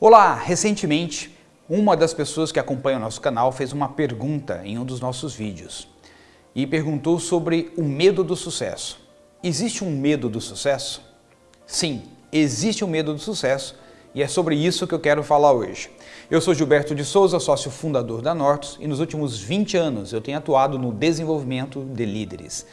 Olá! Recentemente, uma das pessoas que acompanha o nosso canal fez uma pergunta em um dos nossos vídeos e perguntou sobre o medo do sucesso. Existe um medo do sucesso? Sim, existe um medo do sucesso e é sobre isso que eu quero falar hoje. Eu sou Gilberto de Souza, sócio fundador da Nortus e nos últimos 20 anos eu tenho atuado no desenvolvimento de líderes.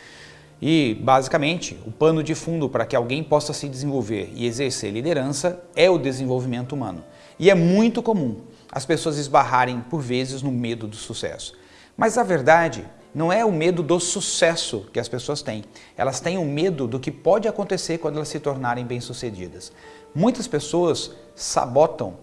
E, basicamente, o pano de fundo para que alguém possa se desenvolver e exercer liderança é o desenvolvimento humano. E é muito comum as pessoas esbarrarem, por vezes, no medo do sucesso. Mas a verdade não é o medo do sucesso que as pessoas têm. Elas têm o medo do que pode acontecer quando elas se tornarem bem-sucedidas. Muitas pessoas sabotam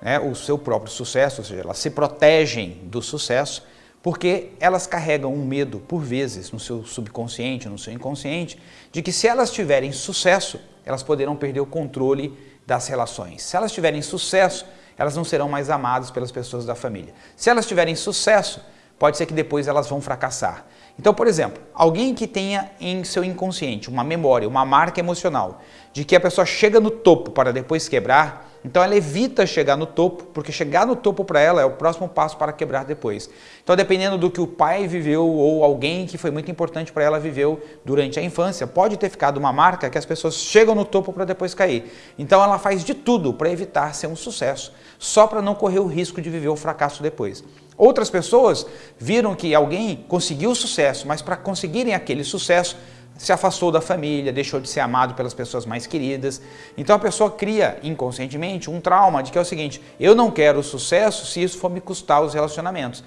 né, o seu próprio sucesso, ou seja, elas se protegem do sucesso porque elas carregam um medo, por vezes, no seu subconsciente, no seu inconsciente, de que se elas tiverem sucesso, elas poderão perder o controle das relações. Se elas tiverem sucesso, elas não serão mais amadas pelas pessoas da família. Se elas tiverem sucesso, pode ser que depois elas vão fracassar. Então, por exemplo, alguém que tenha em seu inconsciente uma memória, uma marca emocional, de que a pessoa chega no topo para depois quebrar, então ela evita chegar no topo, porque chegar no topo para ela é o próximo passo para quebrar depois. Então dependendo do que o pai viveu ou alguém que foi muito importante para ela viveu durante a infância, pode ter ficado uma marca que as pessoas chegam no topo para depois cair. Então ela faz de tudo para evitar ser um sucesso, só para não correr o risco de viver o fracasso depois. Outras pessoas viram que alguém conseguiu sucesso, mas para conseguirem aquele sucesso, se afastou da família, deixou de ser amado pelas pessoas mais queridas. Então a pessoa cria inconscientemente um trauma de que é o seguinte, eu não quero sucesso se isso for me custar os relacionamentos.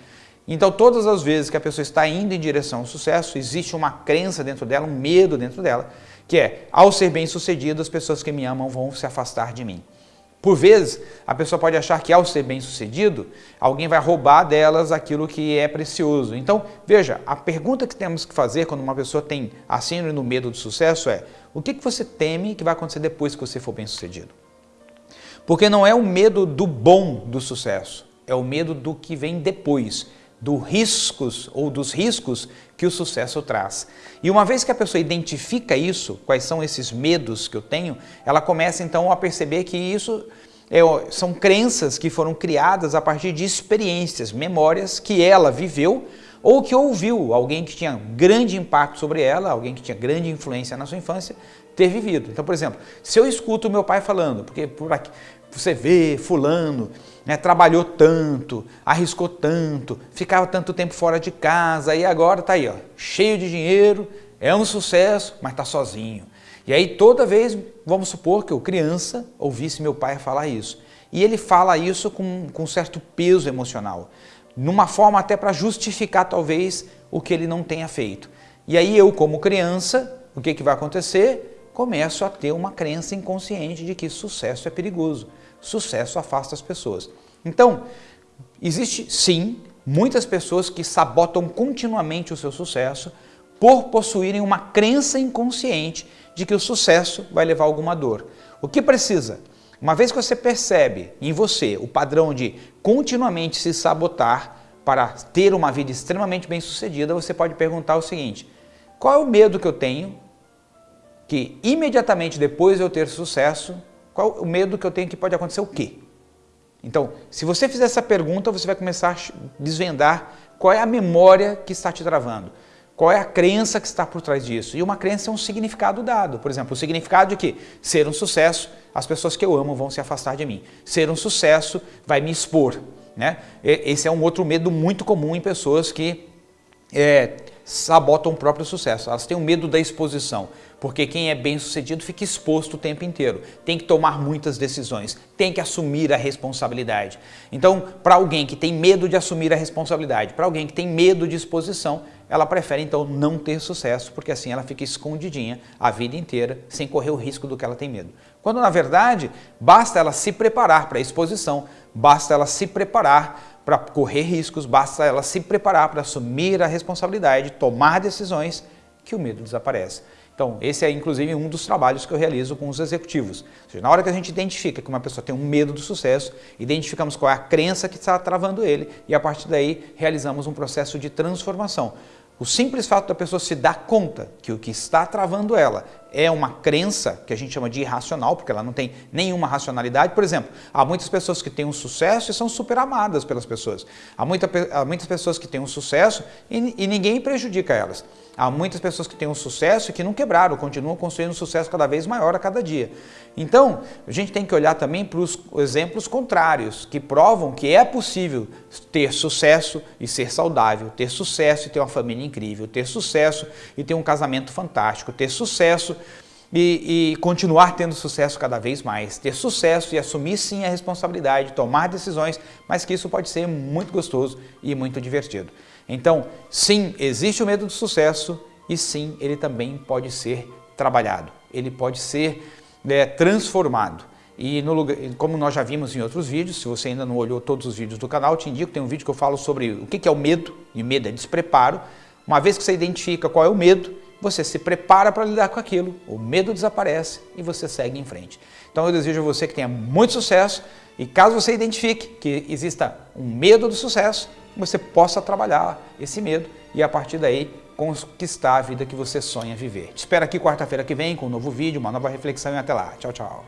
Então todas as vezes que a pessoa está indo em direção ao sucesso, existe uma crença dentro dela, um medo dentro dela, que é, ao ser bem sucedido, as pessoas que me amam vão se afastar de mim. Por vezes, a pessoa pode achar que ao ser bem sucedido, alguém vai roubar delas aquilo que é precioso. Então, veja, a pergunta que temos que fazer quando uma pessoa tem a síndrome do medo do sucesso é o que, que você teme que vai acontecer depois que você for bem sucedido? Porque não é o medo do bom do sucesso, é o medo do que vem depois dos riscos ou dos riscos que o sucesso traz. E uma vez que a pessoa identifica isso, quais são esses medos que eu tenho, ela começa então a perceber que isso é, são crenças que foram criadas a partir de experiências, memórias que ela viveu ou que ouviu alguém que tinha grande impacto sobre ela, alguém que tinha grande influência na sua infância, ter vivido. Então, por exemplo, se eu escuto meu pai falando, porque por aqui, você vê fulano, né, trabalhou tanto, arriscou tanto, ficava tanto tempo fora de casa e agora está aí, ó, cheio de dinheiro, é um sucesso, mas está sozinho. E aí toda vez, vamos supor que eu criança ouvisse meu pai falar isso. E ele fala isso com, com certo peso emocional, numa forma até para justificar talvez o que ele não tenha feito. E aí eu como criança, o que, que vai acontecer? Começo a ter uma crença inconsciente de que sucesso é perigoso, sucesso afasta as pessoas. Então, existe sim muitas pessoas que sabotam continuamente o seu sucesso por possuírem uma crença inconsciente de que o sucesso vai levar alguma dor. O que precisa? Uma vez que você percebe em você o padrão de continuamente se sabotar para ter uma vida extremamente bem sucedida, você pode perguntar o seguinte, qual é o medo que eu tenho que imediatamente depois de eu ter sucesso, qual o medo que eu tenho que pode acontecer o quê? Então, se você fizer essa pergunta, você vai começar a desvendar qual é a memória que está te travando. Qual é a crença que está por trás disso? E uma crença é um significado dado. Por exemplo, o significado de que ser um sucesso, as pessoas que eu amo vão se afastar de mim. Ser um sucesso vai me expor. Né? Esse é um outro medo muito comum em pessoas que é, sabotam o próprio sucesso. Elas têm o medo da exposição, porque quem é bem sucedido fica exposto o tempo inteiro. Tem que tomar muitas decisões, tem que assumir a responsabilidade. Então, para alguém que tem medo de assumir a responsabilidade, para alguém que tem medo de exposição, ela prefere então não ter sucesso, porque assim ela fica escondidinha a vida inteira, sem correr o risco do que ela tem medo. Quando na verdade, basta ela se preparar para a exposição, basta ela se preparar para correr riscos, basta ela se preparar para assumir a responsabilidade, tomar decisões, que o medo desaparece. Então, esse é inclusive um dos trabalhos que eu realizo com os executivos. Seja, na hora que a gente identifica que uma pessoa tem um medo do sucesso, identificamos qual é a crença que está travando ele e a partir daí realizamos um processo de transformação. O simples fato da pessoa se dar conta que o que está travando ela é uma crença que a gente chama de irracional, porque ela não tem nenhuma racionalidade. Por exemplo, há muitas pessoas que têm um sucesso e são super amadas pelas pessoas. Há, muita, há muitas pessoas que têm um sucesso e, e ninguém prejudica elas. Há muitas pessoas que têm um sucesso e que não quebraram, continuam construindo um sucesso cada vez maior a cada dia. Então, a gente tem que olhar também para os exemplos contrários, que provam que é possível ter sucesso e ser saudável, ter sucesso e ter uma família incrível, ter sucesso e ter um casamento fantástico, ter sucesso e, e, continuar tendo sucesso cada vez mais, ter sucesso e assumir sim a responsabilidade, tomar decisões, mas que isso pode ser muito gostoso e muito divertido. Então, sim, existe o medo do sucesso e sim, ele também pode ser trabalhado, ele pode ser é, transformado. E no lugar, como nós já vimos em outros vídeos, se você ainda não olhou todos os vídeos do canal, te indico, tem um vídeo que eu falo sobre o que é o medo, e medo é despreparo. Uma vez que você identifica qual é o medo, você se prepara para lidar com aquilo, o medo desaparece e você segue em frente. Então eu desejo a você que tenha muito sucesso e caso você identifique que exista um medo do sucesso, você possa trabalhar esse medo e a partir daí conquistar a vida que você sonha viver. Te espero aqui quarta-feira que vem com um novo vídeo, uma nova reflexão e até lá. Tchau, tchau.